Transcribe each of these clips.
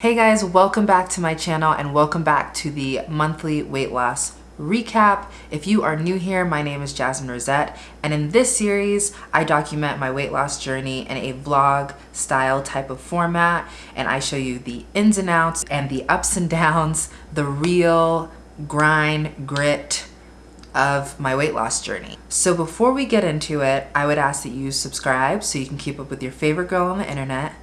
Hey guys, welcome back to my channel and welcome back to the monthly weight loss recap. If you are new here, my name is Jasmine Rosette and in this series, I document my weight loss journey in a vlog style type of format and I show you the ins and outs and the ups and downs, the real grind, grit, of my weight loss journey. So before we get into it, I would ask that you subscribe so you can keep up with your favorite girl on the internet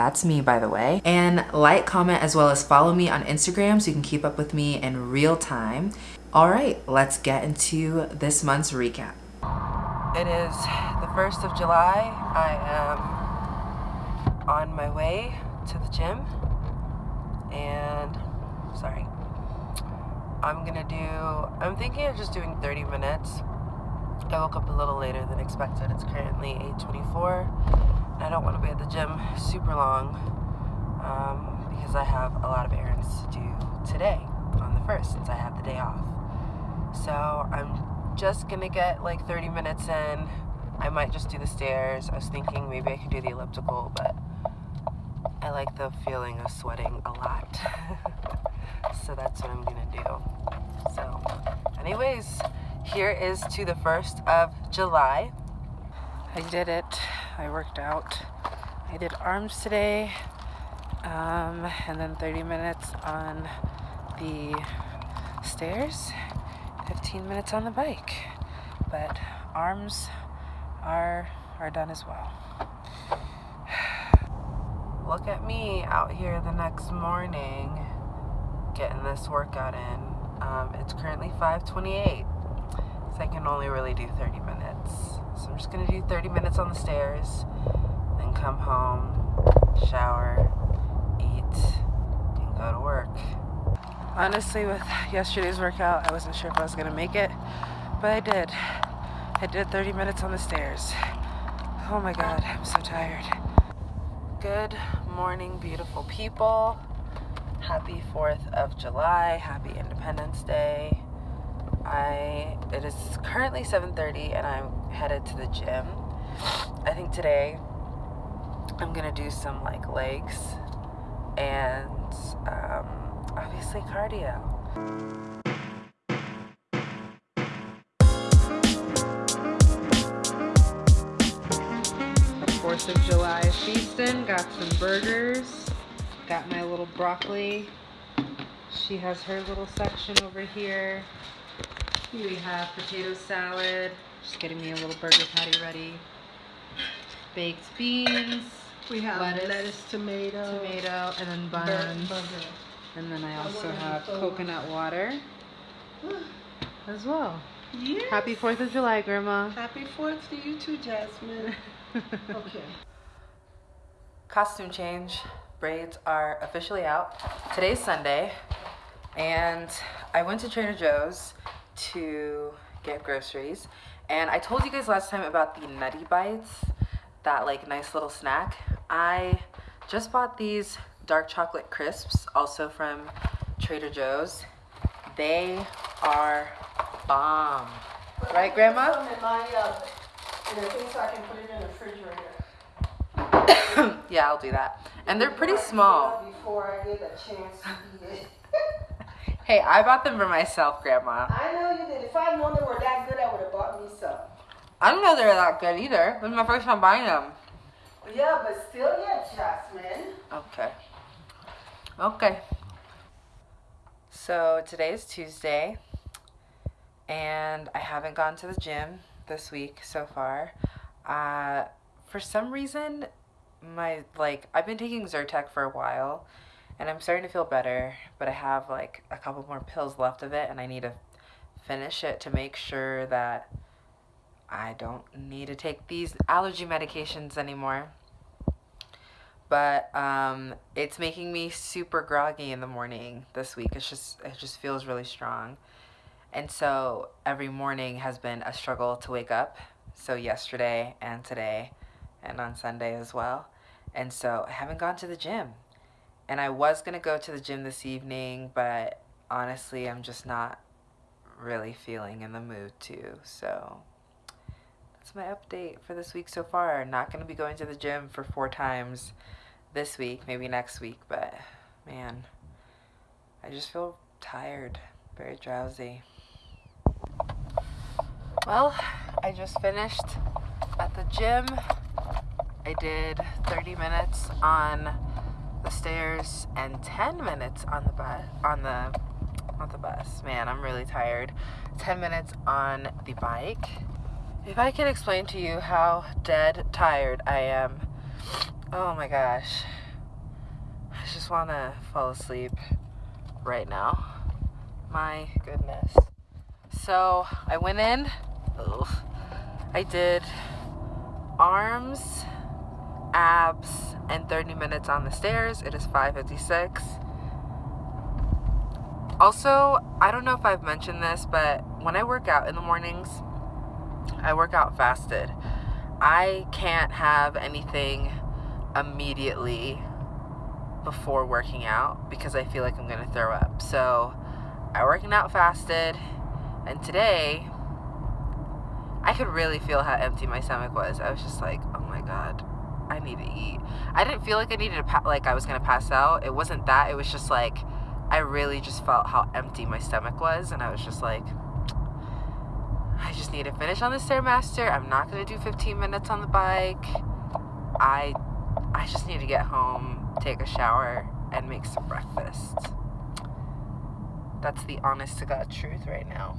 that's me, by the way. And like, comment, as well as follow me on Instagram so you can keep up with me in real time. All right, let's get into this month's recap. It is the 1st of July. I am on my way to the gym. And, sorry. I'm gonna do, I'm thinking of just doing 30 minutes. I woke up a little later than expected. It's currently 8.24 I don't want to be at the gym super long um, because I have a lot of errands to do today on the 1st since I have the day off. So I'm just going to get like 30 minutes in. I might just do the stairs. I was thinking maybe I could do the elliptical, but I like the feeling of sweating a lot. so that's what I'm going to do. So anyways, here is to the 1st of July. I did it. I worked out. I did arms today, um, and then 30 minutes on the stairs, 15 minutes on the bike. But arms are are done as well. Look at me out here the next morning getting this workout in. Um, it's currently 5:28, so I can only really do 30 minutes. So I'm just gonna do 30 minutes on the stairs, then come home, shower, eat, and go to work. Honestly, with yesterday's workout, I wasn't sure if I was gonna make it, but I did. I did 30 minutes on the stairs. Oh my God, I'm so tired. Good morning, beautiful people. Happy 4th of July. Happy Independence Day. I it is currently 7:30 and I'm headed to the gym. I think today I'm gonna do some like legs and um, obviously cardio. Fourth of July feasting. Got some burgers. Got my little broccoli. She has her little section over here. We have potato salad. Just getting me a little burger patty ready. Baked beans. We have lettuce, lettuce tomato, tomato, and then buns. Burger. And then I also have coconut water as well. Yes. Happy 4th of July, Grandma. Happy 4th to you too, Jasmine. okay. Costume change. Braids are officially out. Today's Sunday, and I went to Trader Joe's to get groceries. And I told you guys last time about the Nutty Bites, that like nice little snack. I just bought these dark chocolate crisps, also from Trader Joe's. They are bomb. But right, Grandma? yeah, I'll do that. And they're pretty small. Before I get a chance to eat it. Hey, I bought them for myself, Grandma. I know you did. If I'd known they were that good, I would have bought me some. I don't know they're that good either. This is my first time buying them. Yeah, but still, yeah, Jasmine. Okay. Okay. So today is Tuesday, and I haven't gone to the gym this week so far. Uh, for some reason, my like I've been taking Zyrtec for a while and I'm starting to feel better, but I have like a couple more pills left of it and I need to finish it to make sure that I don't need to take these allergy medications anymore. But um, it's making me super groggy in the morning this week. It's just it just feels really strong. And so every morning has been a struggle to wake up. So yesterday and today and on Sunday as well. And so I haven't gone to the gym and I was going to go to the gym this evening, but honestly, I'm just not really feeling in the mood to. So that's my update for this week so far. Not going to be going to the gym for four times this week, maybe next week, but man, I just feel tired, very drowsy. Well, I just finished at the gym. I did 30 minutes on the stairs and 10 minutes on the bus on the not the bus. Man, I'm really tired. 10 minutes on the bike. If I can explain to you how dead tired I am. Oh my gosh. I just want to fall asleep right now. My goodness. So, I went in. Ugh, I did arms, abs, and 30 minutes on the stairs. It is 5:56. Also, I don't know if I've mentioned this, but when I work out in the mornings, I work out fasted. I can't have anything immediately before working out because I feel like I'm going to throw up. So, I working out fasted, and today I could really feel how empty my stomach was. I was just like, "Oh my god, I need to eat." I didn't feel like I needed to like I was to pass out. It wasn't that. It was just like I really just felt how empty my stomach was, and I was just like, I just need to finish on the Stairmaster. I'm not gonna do 15 minutes on the bike. I, I just need to get home, take a shower, and make some breakfast. That's the honest to God truth right now.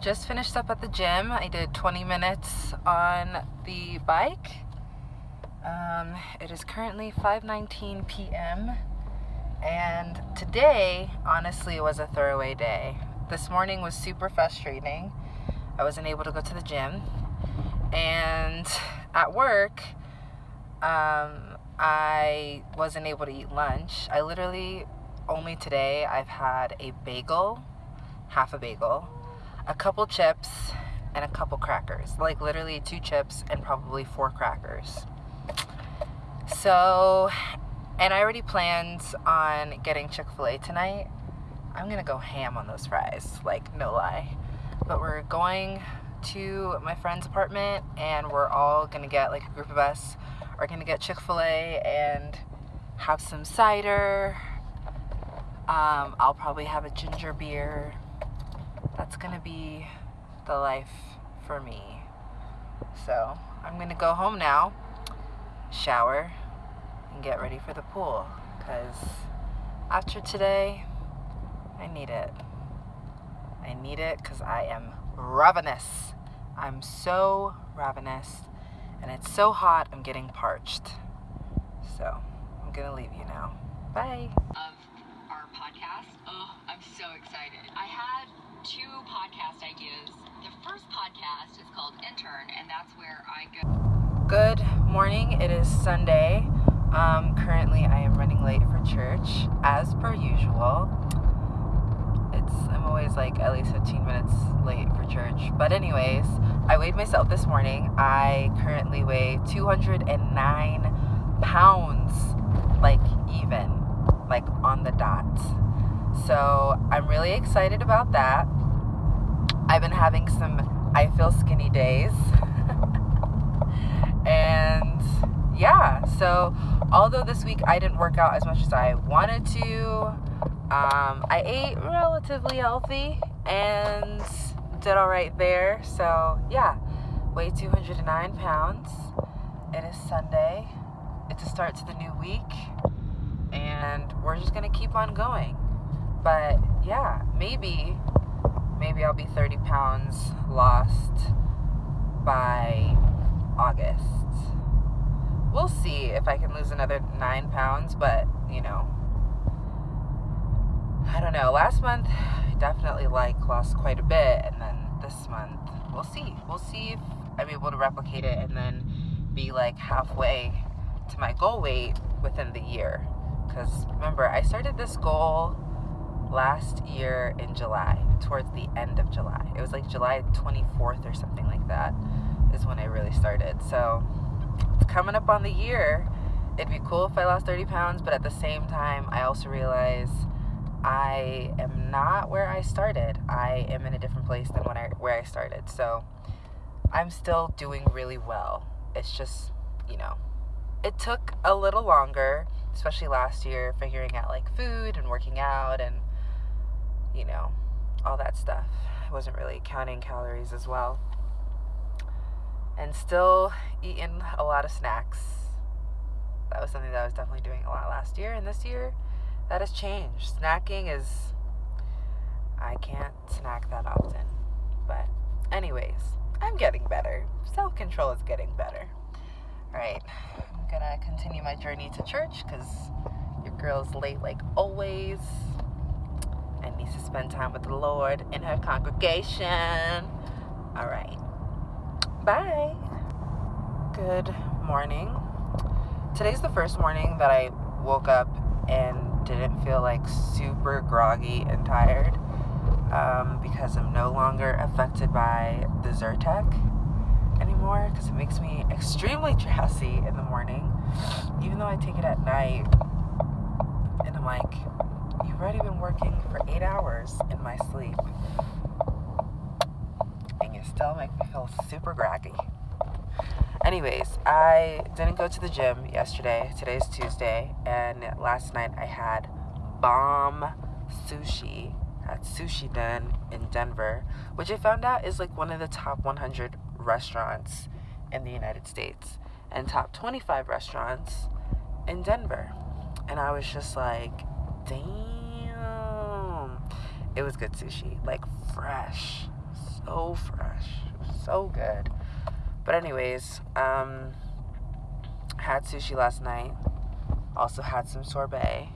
Just finished up at the gym. I did 20 minutes on the bike. Um, it is currently 5:19 p.m. And today, honestly, was a throwaway day. This morning was super frustrating. I wasn't able to go to the gym. And at work, um, I wasn't able to eat lunch. I literally, only today, I've had a bagel, half a bagel, a couple chips, and a couple crackers. Like literally two chips and probably four crackers. So, and I already planned on getting Chick fil A tonight. I'm gonna go ham on those fries, like, no lie. But we're going to my friend's apartment and we're all gonna get, like, a group of us are gonna get Chick fil A and have some cider. Um, I'll probably have a ginger beer. That's gonna be the life for me. So I'm gonna go home now, shower, and get ready for the pool because after today, I need it. I need it because I am ravenous. I'm so ravenous and it's so hot, I'm getting parched. So I'm gonna leave you now. Bye. of our podcast. Oh, I'm so excited. I had two podcast ideas. The first podcast is called Intern, and that's where I go. Good morning. It is Sunday. Um, currently, I am running late for church, as per usual. It's I'm always like at least 15 minutes late for church. But anyways, I weighed myself this morning. I currently weigh 209 pounds, like even, like on the dot. So I'm really excited about that. I've been having some I feel skinny days. and yeah, so although this week I didn't work out as much as I wanted to, um, I ate relatively healthy and did all right there. So yeah, weigh 209 pounds. It is Sunday. It's a start to the new week, and we're just gonna keep on going. But yeah, maybe, maybe I'll be 30 pounds lost by August. We'll see if I can lose another nine pounds, but you know, I don't know. Last month, I definitely like lost quite a bit, and then this month, we'll see. We'll see if I'm able to replicate it and then be like halfway to my goal weight within the year. Because remember, I started this goal last year in July, towards the end of July. It was like July 24th or something like that, is when I really started. So coming up on the year. It'd be cool if I lost 30 pounds, but at the same time, I also realize I am not where I started. I am in a different place than when I where I started. So I'm still doing really well. It's just, you know, it took a little longer. especially last year, figuring out like food and working out and, you know, all that stuff. I wasn't really counting calories as well. And still eating a lot of snacks. That was something that I was definitely doing a lot last year. And this year, that has changed. Snacking is. I can't snack that often. But, anyways, I'm getting better. Self control is getting better. Alright, I'm gonna continue my journey to church because your girl's late like always and needs to spend time with the Lord in her congregation. Alright, bye. Good morning. Today's the first morning that I woke up and didn't feel like super groggy and tired um, because I'm no longer affected by the Zyrtec anymore because it makes me extremely drowsy in the morning, even though I take it at night. And I'm like, you've already been working for eight hours in my sleep, still make me feel super groggy. Anyways, I didn't go to the gym yesterday. Today's Tuesday, and last night I had bomb sushi at Sushi Den in Denver, which I found out is like one of the top 100 restaurants in the United States and top 25 restaurants in Denver. And I was just like, damn. It was good sushi, like fresh, so fresh, so good. But anyways, um, had sushi last night. Also had some sorbet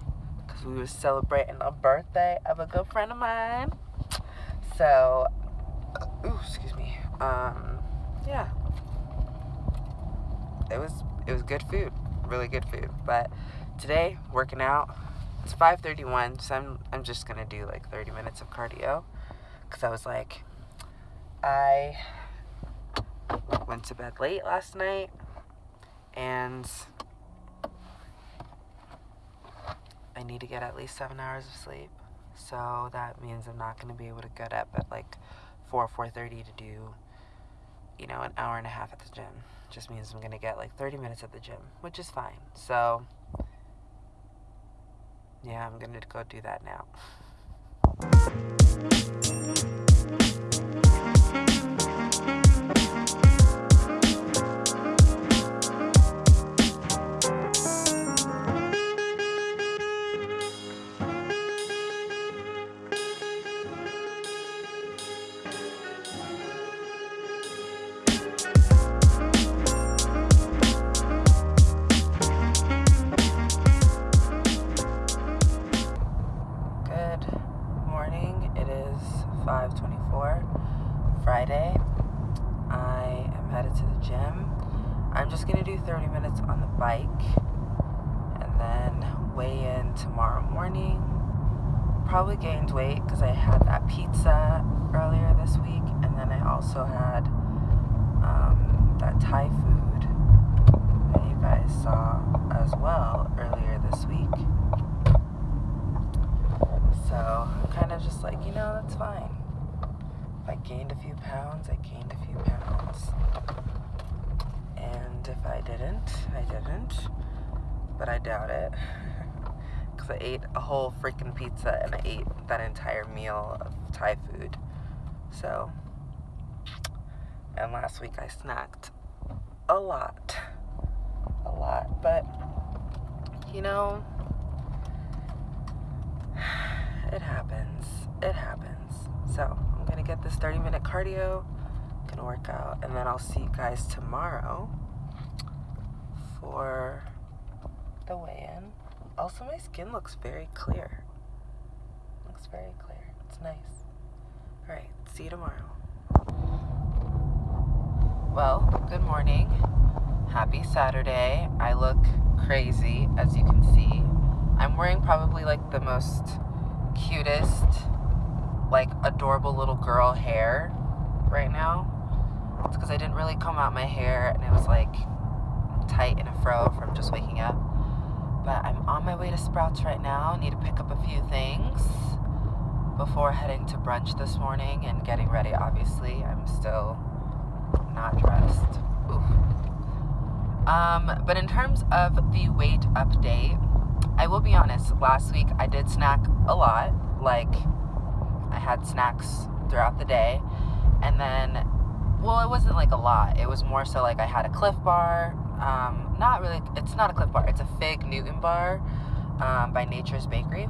because we were celebrating a birthday of a good friend of mine. So, ooh, excuse me. Um, yeah, it was it was good food, really good food. But today, working out, it's 5:31, so I'm I'm just gonna do like 30 minutes of cardio, cause I was like, I went to bed late last night, and I need to get at least seven hours of sleep. So that means I'm not gonna be able to get up at like 4 4:30 to do you know, an hour and a half at the gym. Just means I'm going to get like 30 minutes at the gym, which is fine. So, yeah, I'm going to go do that now. Friday. I am headed to the gym. I'm just going to do 30 minutes on the bike and then weigh in tomorrow morning. Probably gained weight because I had that pizza earlier this week and then I also had um, that Thai food that you guys saw as well earlier this week. So I'm kind of just like, you know, that's fine. I gained a few pounds, I gained a few pounds. And if I didn't, I didn't. But I doubt it. Because I ate a whole freaking pizza and I ate that entire meal of Thai food. So, and last week I snacked a lot. A lot. But, you know, it happens. It happens. So, gonna get this 30 minute cardio, gonna work out, and then I'll see you guys tomorrow for the weigh in. Also, my skin looks very clear. Looks very clear. It's nice. Alright, see you tomorrow. Well, good morning. Happy Saturday. I look crazy, as you can see. I'm wearing probably like the most cutest like adorable little girl hair right now. It's because I didn't really comb out my hair and it was like tight in a fro from just waking up. But I'm on my way to Sprouts right now. Need to pick up a few things before heading to brunch this morning and getting ready. Obviously, I'm still not dressed. Oof. Um, but in terms of the weight update, I will be honest, last week I did snack a lot. Like, I had snacks throughout the day. And then, well, it wasn't like a lot. It was more so like I had a Clif Bar. Um, not really, it's not a Clif Bar, it's a Fig Newton Bar um, by Nature's Bakery.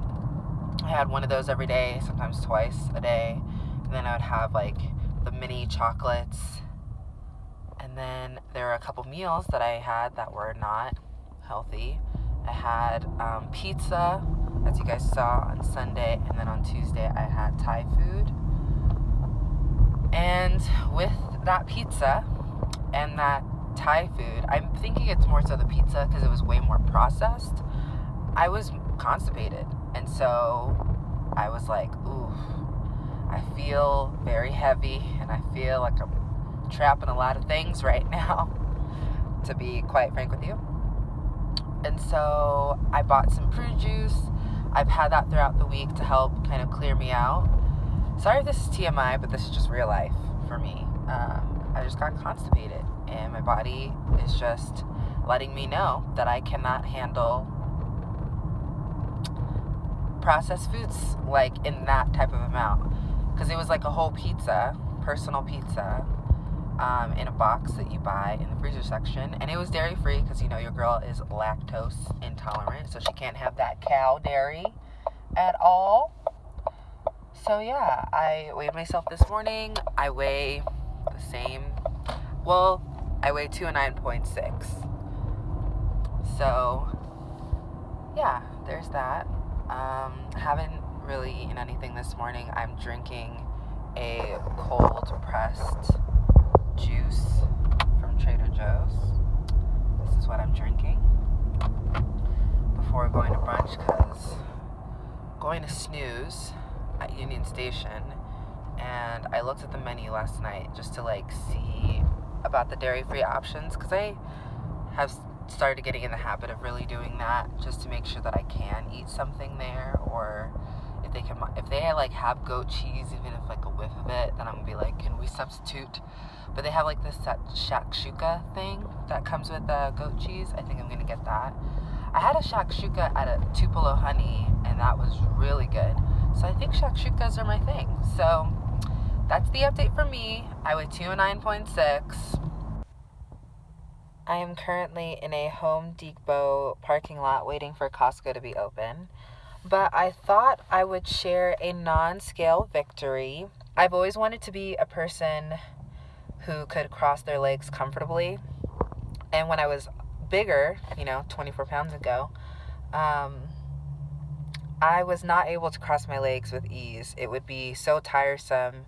I had one of those every day, sometimes twice a day. And then I would have like the mini chocolates. And then there were a couple meals that I had that were not healthy. I had um, pizza, as you guys saw on Sunday, and then on Tuesday I had Thai food. And with that pizza and that Thai food, I'm thinking it's more so the pizza because it was way more processed. I was constipated. And so I was like, ooh, I feel very heavy and I feel like I'm trapping a lot of things right now, to be quite frank with you. And so I bought some fruit juice. I've had that throughout the week to help kind of clear me out. Sorry if this is TMI, but this is just real life for me. Um, I just got constipated, and my body is just letting me know that I cannot handle processed foods like in that type of amount. Because it was like a whole pizza, personal pizza, um, in a box that you buy in the freezer section. And it was dairy free because, you know, your girl is lactose intolerant. So she can't have that cow dairy at all. So, yeah, I weighed myself this morning. I weigh the same. Well, I weigh 209.6. So, yeah, there's that. Um, haven't really eaten anything this morning. I'm drinking a cold pressed juice from Trader Joe's. This is what I'm drinking before going to brunch because going to Snooze at Union Station and I looked at the menu last night just to like see about the dairy free options because I have started getting in the habit of really doing that just to make sure that I can eat something there or if they can if they like have goat cheese even if like a whiff of it then I'm gonna be like can we substitute? But they have like this shakshuka thing that comes with the goat cheese. I think I'm gonna get that. I had a shakshuka at a Tupelo Honey and that was really good. So I think shakshukas are my thing. So that's the update for me. I weigh 209.6 I am currently in a Home Depot parking lot waiting for Costco to be open. But I thought I would share a non scale victory. I've always wanted to be a person who could cross their legs comfortably. And when I was bigger, you know, 24 pounds ago, um, I was not able to cross my legs with ease. It would be so tiresome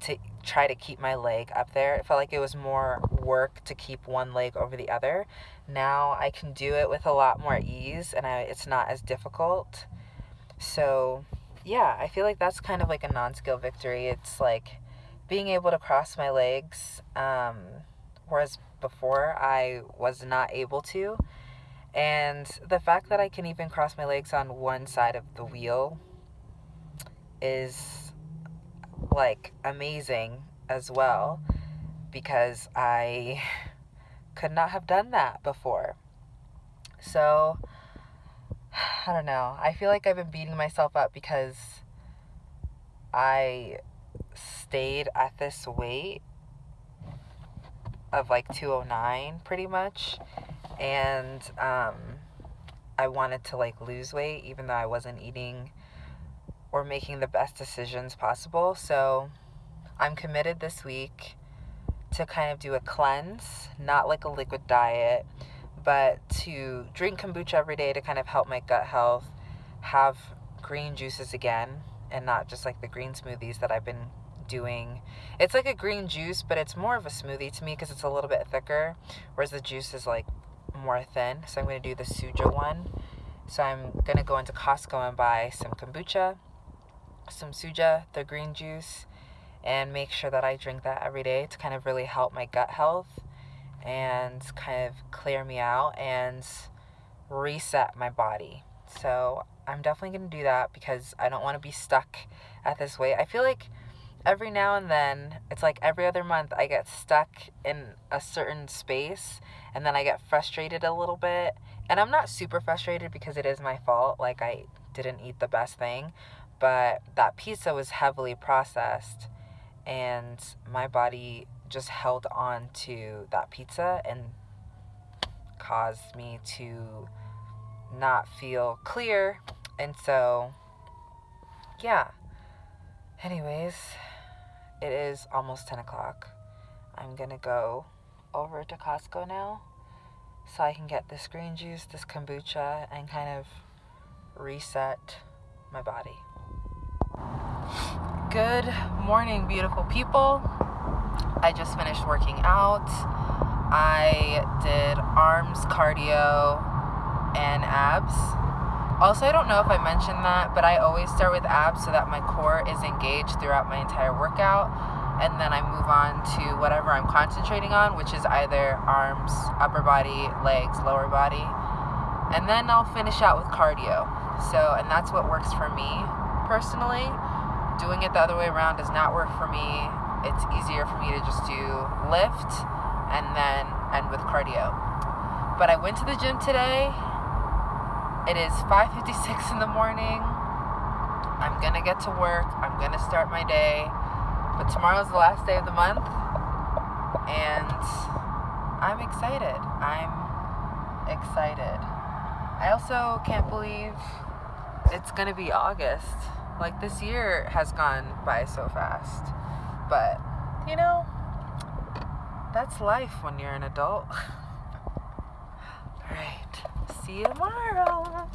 to try to keep my leg up there. It felt like it was more work to keep one leg over the other. Now I can do it with a lot more ease and I, it's not as difficult. So, yeah, I feel like that's kind of like a non skill victory. It's like being able to cross my legs, um, whereas before I was not able to. And the fact that I can even cross my legs on one side of the wheel is like amazing as well because I could not have done that before. So, I don't know. I feel like I've been beating myself up because I stayed at this weight of like 209 pretty much and um I wanted to like lose weight even though I wasn't eating or making the best decisions possible. So I'm committed this week to kind of do a cleanse, not like a liquid diet, but to drink kombucha every day to kind of help my gut health, have green juices again, and not just like the green smoothies that I've been doing. It's like a green juice, but it's more of a smoothie to me because it's a little bit thicker, whereas the juice is like more thin. So I'm going to do the Suja one. So I'm going to go into Costco and buy some kombucha some Suja, the green juice, and make sure that I drink that every day to kind of really help my gut health and kind of clear me out and reset my body. So I'm definitely going to do that because I don't want to be stuck at this weight. I feel like every now and then, it's like every other month, I get stuck in a certain space and then I get frustrated a little bit. And I'm not super frustrated because it is my fault. Like, I didn't eat the best thing, but that pizza was heavily processed and my body just held on to that pizza and caused me to not feel clear. And so, yeah. Anyways, it is almost 10 o'clock. I'm gonna go over to Costco now so I can get this green juice, this kombucha, and kind of reset my body. Good morning, beautiful people. I just finished working out. I did arms, cardio, and abs. Also, I don't know if I mentioned that, but I always start with abs so that my core is engaged throughout my entire workout. And then I move on to whatever I'm concentrating on, which is either arms, upper body, legs, lower body. And then I'll finish out with cardio. So, and that's what works for me personally. Doing it the other way around does not work for me. It's easier for me to just do lift and then end with cardio. But I went to the gym today. It is 5:56 in the morning. I'm going to get to work. I'm going to start my day. But tomorrow's the last day of the month and I'm excited. I'm excited. I also can't believe it's going to be August. Like this year has gone by so fast. But, you know, that's life when you're an adult. Alright, see you tomorrow.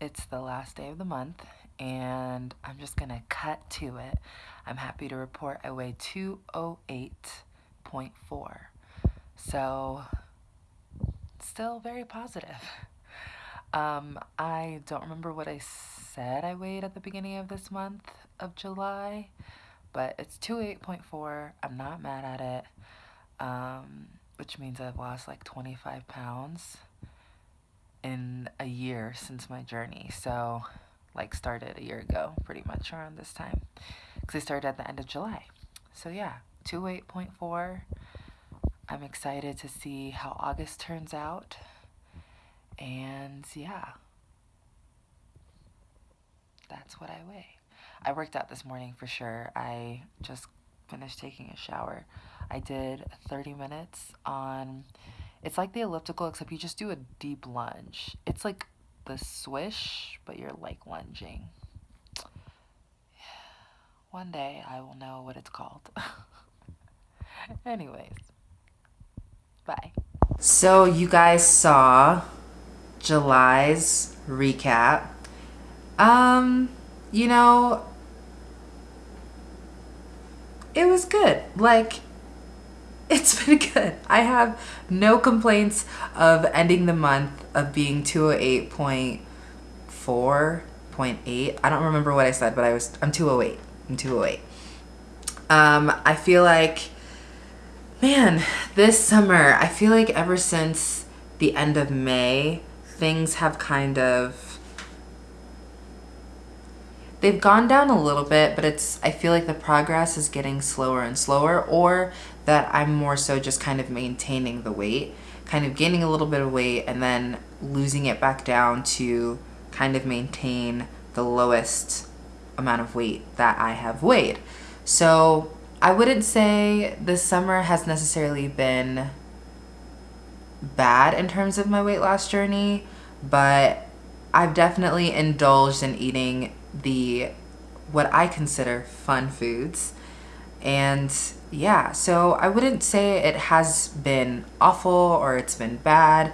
It's the last day of the month, and I'm just gonna cut to it. I'm happy to report I weigh 208.4. So, still very positive. Um, I don't remember what I said I weighed at the beginning of this month of July but it's 208.4. I'm not mad at it, um, which means I've lost like 25 pounds in a year since my journey. So, like, started a year ago, pretty much around this time, because I started at the end of July. So, yeah, 208.4. I'm excited to see how August turns out. And yeah, that's what I weigh. I worked out this morning for sure. I just finished taking a shower. I did 30 minutes on, it's like the elliptical, except you just do a deep lunge. It's like the swish, but you're like lunging. One day I will know what it's called. Anyways, bye. So you guys saw July's recap. Um, you know, it was good. Like, it's been good. I have no complaints of ending the month of being 208.4, 0.8. I don't remember what I said, but I was, I'm 208. I'm 208. Um, I feel like, man, this summer, I feel like ever since the end of May, things have kind of They've gone down a little bit, but it's I feel like the progress is getting slower and slower or that I'm more so just kind of maintaining the weight, kind of gaining a little bit of weight and then losing it back down to kind of maintain the lowest amount of weight that I have weighed. So I wouldn't say this summer has necessarily been bad in terms of my weight loss journey, but I've definitely indulged in eating the what I consider fun foods. And yeah, so I wouldn't say it has been awful or it's been bad.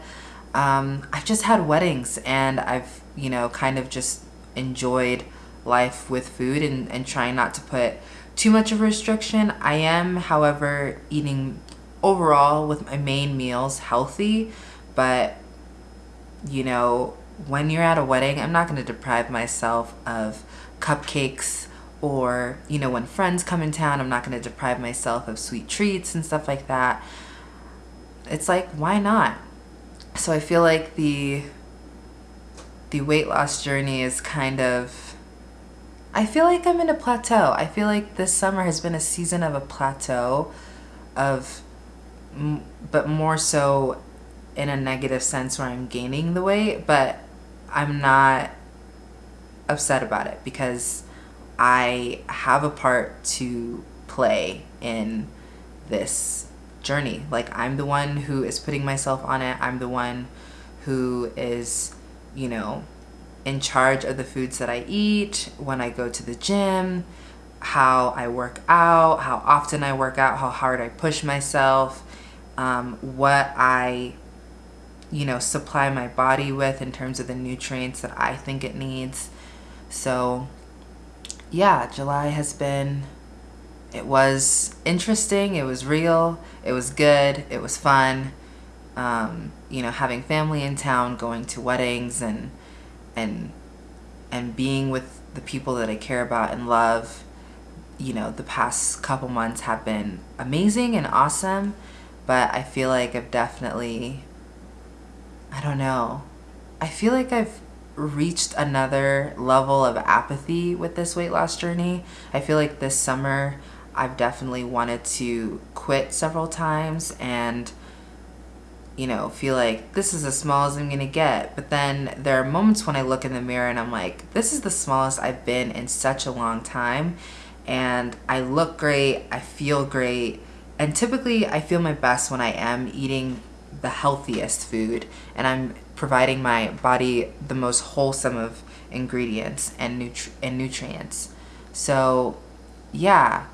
Um, I've just had weddings and I've, you know, kind of just enjoyed life with food and, and trying not to put too much of a restriction. I am, however, eating overall with my main meals healthy, but you know, when you're at a wedding, I'm not going to deprive myself of cupcakes or, you know, when friends come in town, I'm not going to deprive myself of sweet treats and stuff like that. It's like, why not? So I feel like the the weight loss journey is kind of I feel like I'm in a plateau. I feel like this summer has been a season of a plateau of but more so in a negative sense where I'm gaining the weight, but I'm not upset about it because I have a part to play in this journey. Like I'm the one who is putting myself on it. I'm the one who is, you know, in charge of the foods that I eat, when I go to the gym, how I work out, how often I work out, how hard I push myself, um, what I, you know, supply my body with in terms of the nutrients that I think it needs. So, yeah, July has been, it was interesting, it was real, it was good, it was fun. Um, you know, having family in town, going to weddings and, and, and being with the people that I care about and love you know, the past couple months have been amazing and awesome, but I feel like I've definitely, I don't know, I feel like I've reached another level of apathy with this weight loss journey. I feel like this summer I've definitely wanted to quit several times and you know, feel like this is as small as I'm gonna get. But then there are moments when I look in the mirror and I'm like, this is the smallest I've been in such a long time and I look great, I feel great, and typically I feel my best when I am eating the healthiest food and I'm providing my body the most wholesome of ingredients and, nutri and nutrients. So yeah,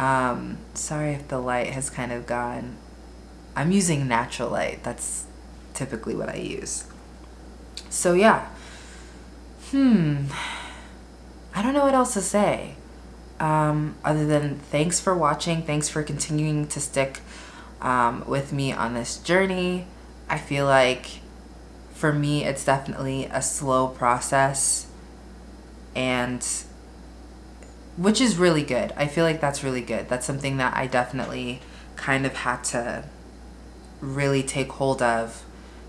um, sorry if the light has kind of gone. I'm using natural light. That's typically what I use. So yeah, hmm, I don't know what else to say um, other than thanks for watching. Thanks for continuing to stick um, with me on this journey. I feel like for me, it's definitely a slow process and which is really good. I feel like that's really good. That's something that I definitely kind of had to really take hold of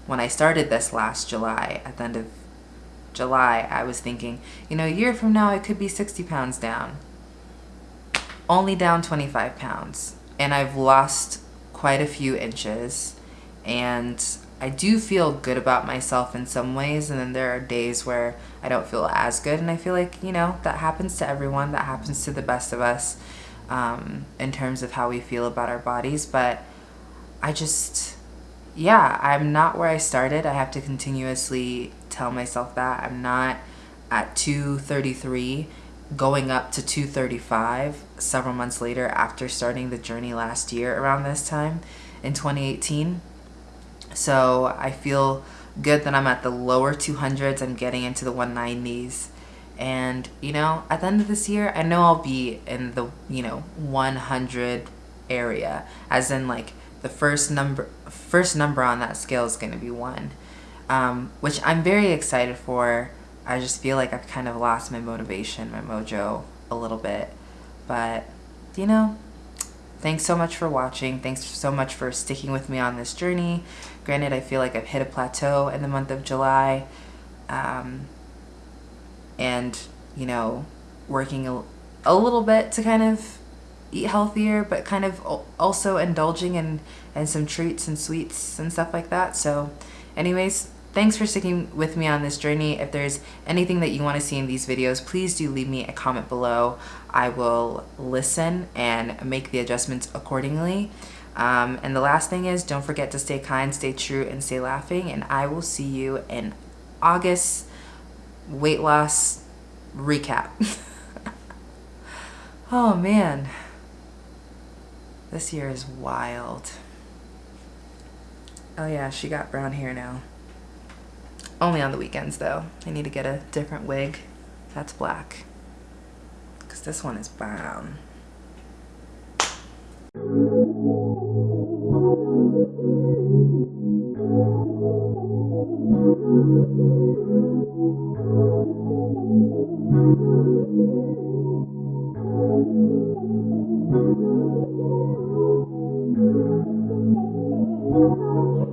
when I started this last July. At the end of July, I was thinking, you know, a year from now, it could be 60 pounds down only down 25 pounds and I've lost quite a few inches and I do feel good about myself in some ways and then there are days where I don't feel as good and I feel like you know that happens to everyone that happens to the best of us um, in terms of how we feel about our bodies but I just yeah I'm not where I started. I have to continuously tell myself that. I'm not at 233 going up to 235 several months later after starting the journey last year around this time in 2018. So I feel good that I'm at the lower 200s. I'm getting into the 190s. And, you know, at the end of this year, I know I'll be in the, you know, 100 area. As in, like, the first number, first number on that scale is going to be one. Um, which I'm very excited for I just feel like I've kind of lost my motivation, my mojo a little bit. But, you know, thanks so much for watching. Thanks so much for sticking with me on this journey. Granted, I feel like I've hit a plateau in the month of July. Um, and, you know, working a, a little bit to kind of eat healthier, but kind of also indulging in, in some treats and sweets and stuff like that. So anyways, Thanks for sticking with me on this journey. If there's anything that you want to see in these videos, please do leave me a comment below. I will listen and make the adjustments accordingly. Um, and the last thing is don't forget to stay kind, stay true, and stay laughing. And I will see you in August weight loss recap. oh man, this year is wild. Oh yeah, she got brown hair now. Only on the weekends though. I need to get a different wig that's black because this one is brown.